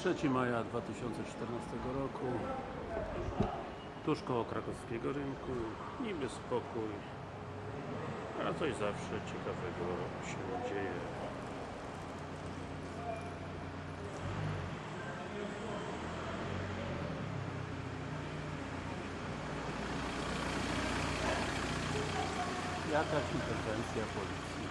3 maja 2014 roku. Tuż koło krakowskiego rynku. Niby spokój a coś zawsze ciekawego się dzieje. Jakaś interwencja policji.